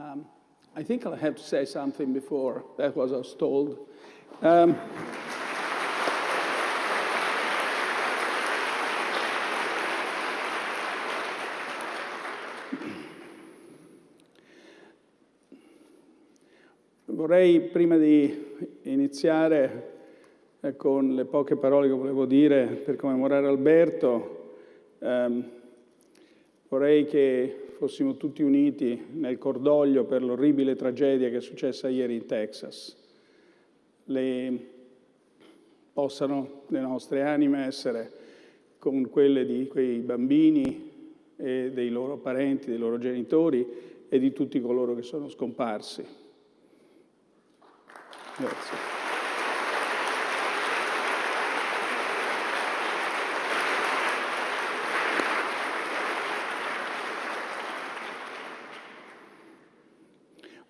Um, I think I'll have to say something before that was I told. Um, vorrei, prima di iniziare eh, con le poche parole che volevo dire per commemorare Alberto, ehm, vorrei che fossimo tutti uniti nel cordoglio per l'orribile tragedia che è successa ieri in Texas. Le, possano le nostre anime essere con quelle di quei bambini e dei loro parenti, dei loro genitori e di tutti coloro che sono scomparsi. Grazie.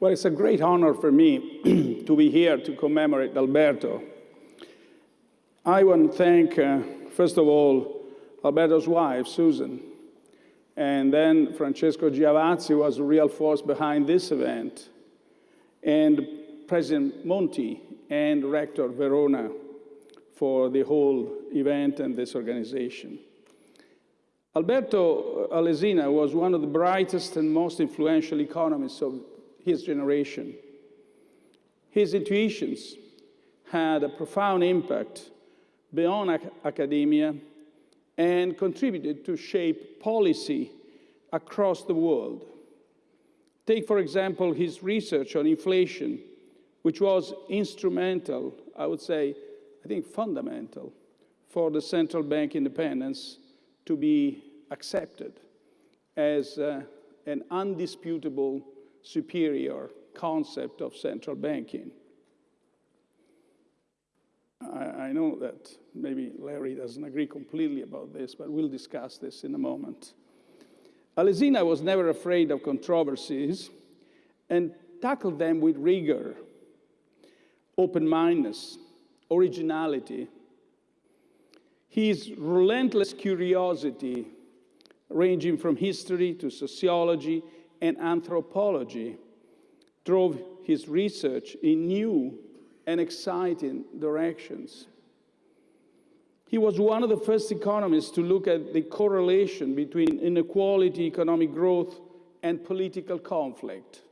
Well, it's a great honor for me to be here to commemorate Alberto. I want to thank, uh, first of all, Alberto's wife, Susan, and then Francesco Giavazzi was a real force behind this event, and President Monti and Rector Verona for the whole event and this organization. Alberto Alesina was one of the brightest and most influential economists of his generation. His intuitions had a profound impact beyond ac academia and contributed to shape policy across the world. Take, for example, his research on inflation, which was instrumental, I would say, I think fundamental, for the central bank independence to be accepted as uh, an undisputable superior concept of central banking. I, I, know that maybe Larry doesn't agree completely about this, but we'll discuss this in a moment. Alesina was never afraid of controversies and tackled them with rigor, open-mindedness, originality. His relentless curiosity, ranging from history to sociology and anthropology drove his research in new and exciting directions. He was one of the first economists to look at the correlation between inequality, economic growth, and political conflict.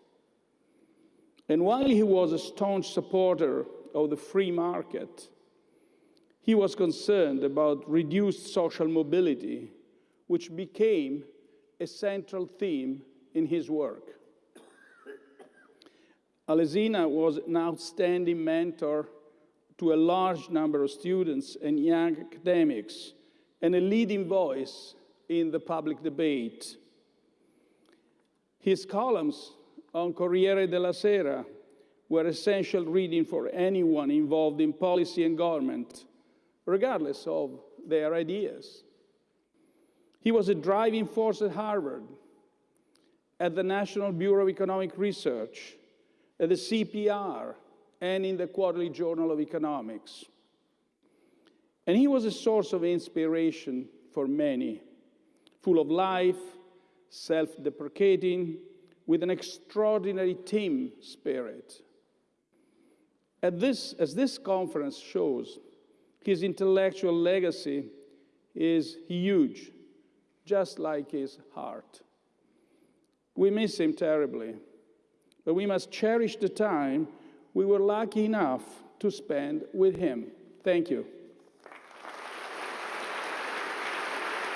And while he was a staunch supporter of the free market, he was concerned about reduced social mobility, which became a central theme in his work. Alesina was an outstanding mentor to a large number of students and young academics and a leading voice in the public debate. His columns on Corriere della Sera were essential reading for anyone involved in policy and government, regardless of their ideas. He was a driving force at Harvard, at the National Bureau of Economic Research, at the CEPR, and in the Quarterly Journal of Economics. And he was a source of inspiration for many, full of life, self-deprecating, with an extraordinary team spirit. At this, as this conference shows, his intellectual legacy is huge, just like his heart. We miss him terribly, but we must cherish the time we were lucky enough to spend with him. Thank you.